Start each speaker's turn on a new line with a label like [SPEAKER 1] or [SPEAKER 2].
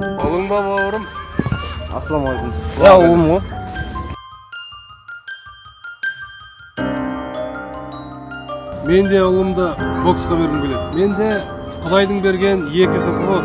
[SPEAKER 1] ұлың ба бауырым
[SPEAKER 2] ассалаумағалейкум иә ұлым ғой
[SPEAKER 1] мен де ұлымды боксқа бергім келеді менде құдайдың берген екі қызы ғой